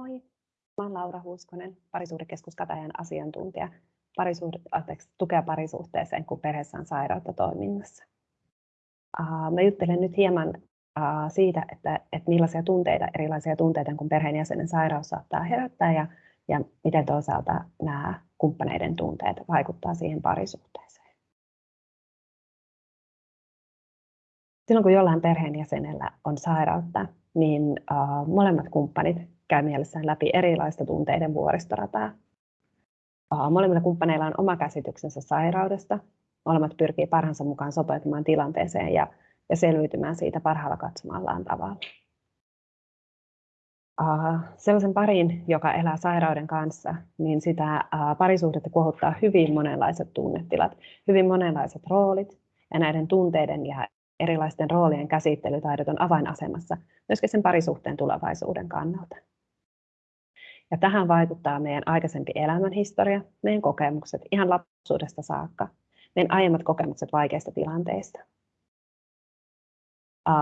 Moi, mä olen Laura Huuskonen, parisuhdekeskus Katajan asiantuntija parisuhde, anteeksi, tukea parisuhteeseen, kun perheessä on sairautta toiminnassa. Uh, mä juttelen nyt hieman uh, siitä, että, että millaisia tunteita, erilaisia tunteita, kun perheenjäsenen sairaus saattaa herättää ja, ja miten toisaalta nämä kumppaneiden tunteet vaikuttaa siihen parisuhteeseen. Silloin kun jollain perheenjäsenellä on sairautta, niin uh, molemmat kumppanit käy mielessään läpi erilaista tunteiden vuoristorataa. Molemmilla kumppaneilla on oma käsityksensä sairaudesta. Molemmat pyrkii parhaansa mukaan sopeutumaan tilanteeseen ja, ja selviytymään siitä parhaalla katsomallaan tavalla. Uh, sellaisen parin, joka elää sairauden kanssa, niin sitä uh, parisuhdetta kuohuttaa hyvin monenlaiset tunnetilat, hyvin monenlaiset roolit, ja näiden tunteiden ja erilaisten roolien käsittelytaidot on avainasemassa myöskin sen parisuhteen tulevaisuuden kannalta. Ja tähän vaikuttaa meidän aikaisempi elämänhistoria, meidän kokemukset ihan lapsuudesta saakka, meidän aiemmat kokemukset vaikeista tilanteista.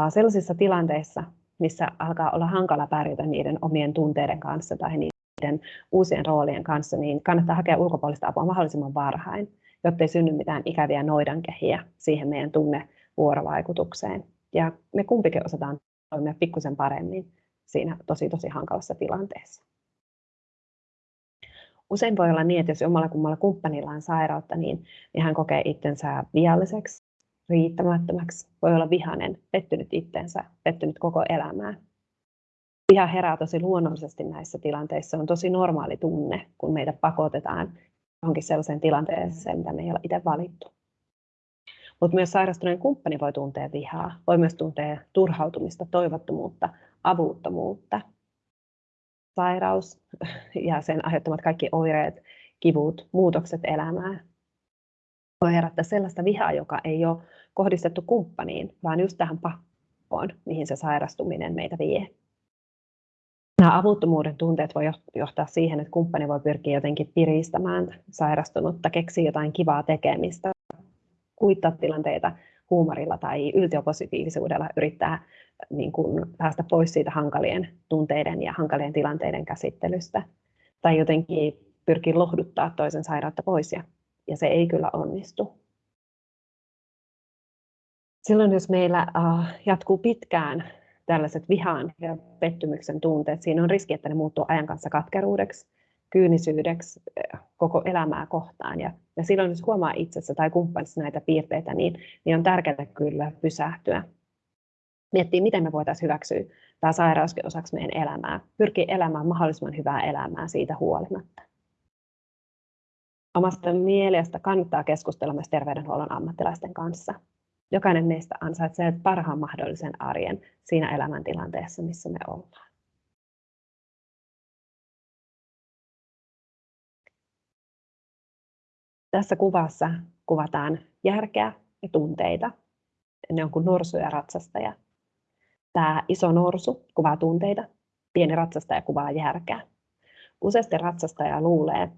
Sellaisissa tilanteissa, missä alkaa olla hankala pärjätä niiden omien tunteiden kanssa tai niiden uusien roolien kanssa, niin kannattaa hakea ulkopuolista apua mahdollisimman varhain, jotta ei synny mitään ikäviä noidankehiä siihen meidän tunnevuorovaikutukseen. Ja me kumpikin osataan toimia pikkusen paremmin siinä tosi tosi hankalassa tilanteessa. Usein voi olla niin, että jos omalla kummalla kumppanilla on sairautta, niin, niin hän kokee itsensä vialliseksi, riittämättömäksi, voi olla vihanen, pettynyt itsensä, pettynyt koko elämään. Viha herää tosi luonnollisesti näissä tilanteissa. Se on tosi normaali tunne, kun meitä pakotetaan johonkin sellaiseen tilanteeseen, mitä me ei ole itse valittu. Mutta myös sairastuneen kumppani voi tuntea vihaa, voi myös tuntea turhautumista, toivottomuutta, avuttomuutta, sairaus ja sen aiheuttamat kaikki oireet, kivut, muutokset elämään voi herättää sellaista vihaa, joka ei ole kohdistettu kumppaniin, vaan just tähän pakkoon, mihin se sairastuminen meitä vie. Nämä avuttomuuden tunteet voi johtaa siihen, että kumppani voi pyrkiä jotenkin piristämään sairastunutta, keksiä jotain kivaa tekemistä, kuittaa tilanteita huumorilla tai yltiöpositiivisuudella yrittää niin kuin päästä pois siitä hankalien tunteiden ja hankalien tilanteiden käsittelystä. Tai jotenkin pyrkii lohduttaa toisen sairautta pois ja, ja se ei kyllä onnistu. Silloin jos meillä uh, jatkuu pitkään tällaiset vihan ja pettymyksen tunteet, siinä on riski, että ne muuttuu ajan kanssa katkeruudeksi, kyynisyydeksi koko elämää kohtaan. Ja, ja silloin jos huomaa itsessä tai kumppanissa näitä piirteitä, niin, niin on tärkeää kyllä pysähtyä miettiä, miten me voitaisiin hyväksyä tämä sairauskin osaksi meidän elämää, pyrkiä elämään mahdollisimman hyvää elämää siitä huolimatta. Omasta mielestä kannattaa keskustella myös terveydenhuollon ammattilaisten kanssa. Jokainen meistä ansaitsee parhaan mahdollisen arjen siinä elämäntilanteessa, missä me ollaan. Tässä kuvassa kuvataan järkeä ja tunteita. Ne on kuin norsu ja ratsastaja Tämä iso norsu kuvaa tunteita, pieni ratsastaja kuvaa järkeä. Useasti ratsastaja luulee,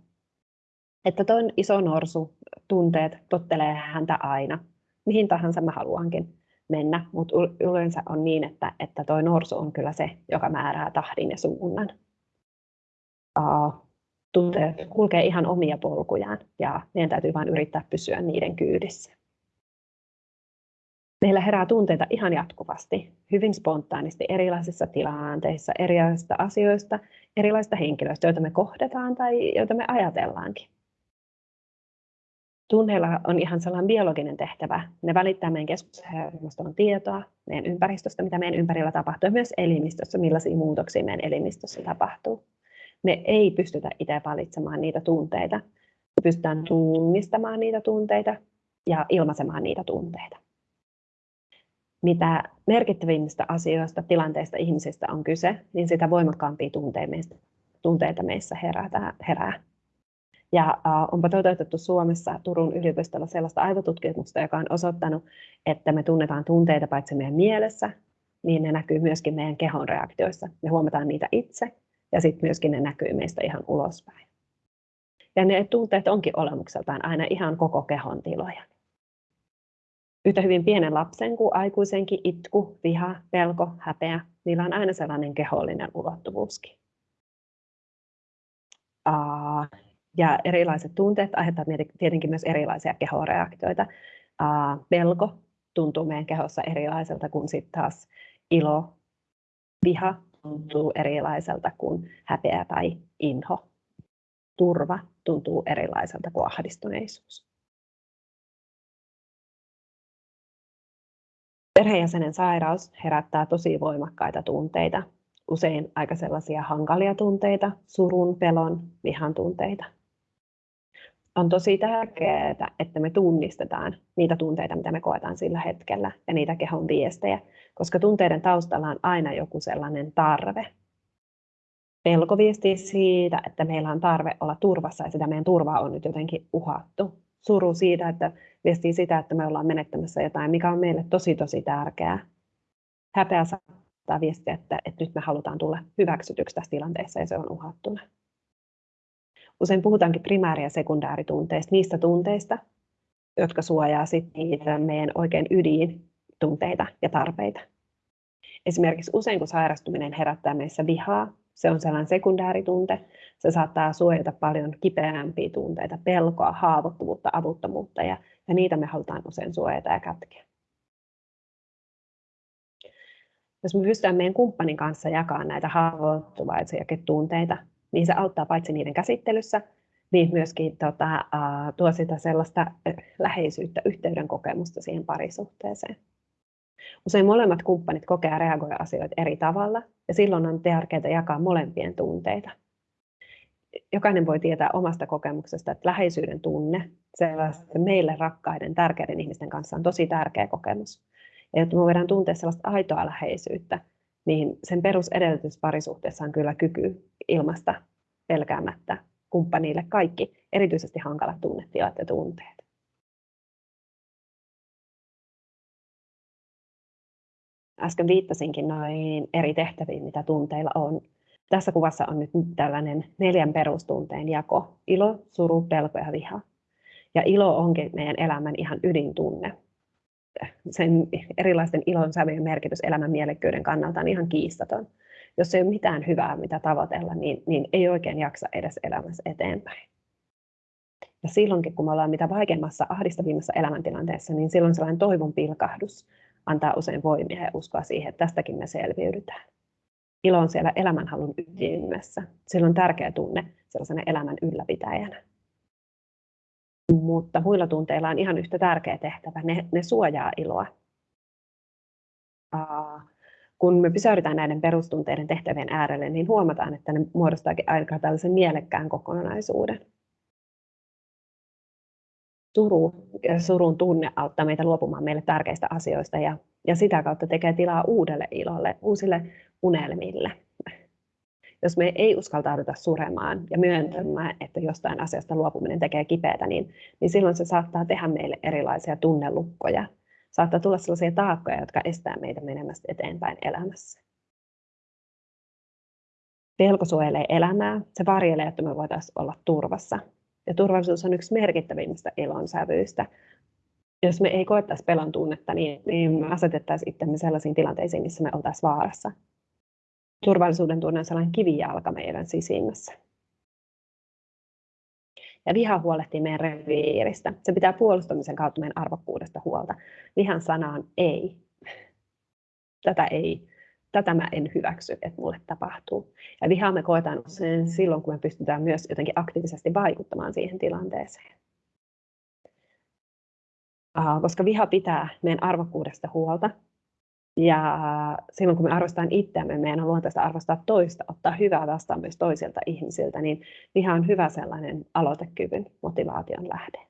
että tuo iso norsu tunteet tottelee häntä aina, mihin tahansa mä haluankin mennä, mutta yleensä on niin, että, että tuo norsu on kyllä se, joka määrää tahdin ja suunnan. Tunteet kulkee ihan omia polkujaan ja meidän täytyy vain yrittää pysyä niiden kyydissä. Meillä herää tunteita ihan jatkuvasti, hyvin spontaanisti erilaisissa tilanteissa, erilaisista asioista, erilaisista henkilöistä, joita me kohdataan tai joita me ajatellaankin. Tunneilla on ihan sellainen biologinen tehtävä. Ne välittää meidän keskushermoston tietoa meidän ympäristöstä, mitä meidän ympärillä tapahtuu, ja myös elimistössä, millaisia muutoksia meidän elimistössä tapahtuu. Me ei pystytä itse valitsemaan niitä tunteita. Me pystytään tunnistamaan niitä tunteita ja ilmaisemaan niitä tunteita mitä merkittävimmistä asioista, tilanteista, ihmisistä on kyse, niin sitä voimakkaampia tunteita meissä herää. Ja onpa toteutettu Suomessa Turun yliopistolla sellaista aivotutkimusta, joka on osoittanut, että me tunnetaan tunteita paitsi meidän mielessä, niin ne näkyy myöskin meidän kehon reaktioissa. Me huomataan niitä itse ja sitten myöskin ne näkyy meistä ihan ulospäin. Ja ne tunteet onkin olemukseltaan aina ihan koko kehon tiloja yhtä hyvin pienen lapsen kuin aikuisenkin itku, viha, pelko, häpeä, niillä on aina sellainen kehollinen ulottuvuuskin. Ja erilaiset tunteet aiheuttavat tietenkin myös erilaisia kehoreaktioita. Pelko tuntuu meidän kehossa erilaiselta kuin sitten taas ilo, viha tuntuu erilaiselta kuin häpeä tai inho. Turva tuntuu erilaiselta kuin ahdistuneisuus. Perheenjäsenen sairaus herättää tosi voimakkaita tunteita, usein aika sellaisia hankalia tunteita, surun, pelon, vihan tunteita. On tosi tärkeää, että me tunnistetaan niitä tunteita, mitä me koetaan sillä hetkellä ja niitä kehon viestejä, koska tunteiden taustalla on aina joku sellainen tarve. Pelko viestii siitä, että meillä on tarve olla turvassa ja sitä meidän turvaa on nyt jotenkin uhattu. Suru siitä, että viestii sitä, että me ollaan menettämässä jotain, mikä on meille tosi tosi tärkeää. Häpeä saattaa viestiä, että, että nyt me halutaan tulla hyväksytyksi tässä tilanteessa ja se on uhattuna. Usein puhutaankin primääri- ja sekundääritunteista, niistä tunteista, jotka suojaa sitten niitä meidän oikein ydintunteita ja tarpeita. Esimerkiksi usein kun sairastuminen herättää meissä vihaa, se on sellainen sekundääritunte. Se saattaa suojata paljon kipeämpiä tunteita, pelkoa, haavoittuvuutta, avuttomuutta ja, ja niitä me halutaan usein suojata ja kätkeä. Jos me pystytään meidän kumppanin kanssa jakamaan näitä haavoittuvaisia tunteita, niin se auttaa paitsi niiden käsittelyssä, niin myöskin tota, tuo sitä sellaista läheisyyttä, yhteyden kokemusta siihen parisuhteeseen. Usein molemmat kumppanit kokea ja reagoida asioita eri tavalla, ja silloin on tärkeää jakaa molempien tunteita. Jokainen voi tietää omasta kokemuksesta, että läheisyyden tunne, sellaisten meille rakkaiden, tärkeiden ihmisten kanssa on tosi tärkeä kokemus. Ja jotta me voidaan tuntea sellaista aitoa läheisyyttä, niin sen perusedellytys parisuhteessa on kyllä kyky ilmasta pelkäämättä kumppanille kaikki, erityisesti hankalat tunnetilat ja tunteet. Äsken viittasinkin noihin eri tehtäviin, mitä tunteilla on. Tässä kuvassa on nyt tällainen neljän perustunteen jako. Ilo, suru, pelko ja viha. Ja ilo onkin meidän elämän ihan ydintunne sen erilaisten ilon sävyjen merkitys elämän mielekkyyden kannalta on ihan kiistaton. Jos ei ole mitään hyvää, mitä tavoitella, niin, niin ei oikein jaksa edes elämässä eteenpäin. Ja silloinkin, kun me ollaan mitä vaikeimmassa, ahdistavimmassa elämäntilanteessa, niin silloin sellainen toivon pilkahdus antaa usein voimia ja uskoa siihen, että tästäkin me selviydytään. Ilo on siellä elämänhalun ytimessä. Sillä on tärkeä tunne sellaisena elämän ylläpitäjänä mutta muilla tunteilla on ihan yhtä tärkeä tehtävä. Ne, ne suojaa iloa. Uh, kun me pysäytetään näiden perustunteiden tehtävien äärelle, niin huomataan, että ne muodostaakin aika tällaisen mielekkään kokonaisuuden. Suru surun tunne auttaa meitä luopumaan meille tärkeistä asioista ja, ja sitä kautta tekee tilaa uudelle ilolle, uusille unelmille jos me ei uskaltauduta suremaan ja myöntämään, että jostain asiasta luopuminen tekee kipeätä, niin, niin silloin se saattaa tehdä meille erilaisia tunnelukkoja. Saattaa tulla sellaisia taakkoja, jotka estää meitä menemästä eteenpäin elämässä. Pelko suojelee elämää, se varjelee, että me voitaisiin olla turvassa. Ja turvallisuus on yksi merkittävimmistä ilonsävyistä. Jos me ei koettaisi pelon tunnetta, niin, niin me asetettaisiin itsemme sellaisiin tilanteisiin, missä me oltaisiin vaarassa turvallisuuden tunne on sellainen kivijalka meidän sisimmässä. Ja viha huolehtii meidän reviiristä. Se pitää puolustamisen kautta meidän arvokkuudesta huolta. Vihan sana on ei. Tätä ei. Tätä mä en hyväksy, että mulle tapahtuu. Ja vihaa me koetaan usein silloin, kun me pystytään myös jotenkin aktiivisesti vaikuttamaan siihen tilanteeseen. Koska viha pitää meidän arvokkuudesta huolta, ja silloin kun me arvostetaan itseämme, meidän on luontaista arvostaa toista, ottaa hyvää vastaan myös toisilta ihmisiltä, niin viha on hyvä sellainen aloitekyvyn motivaation lähde.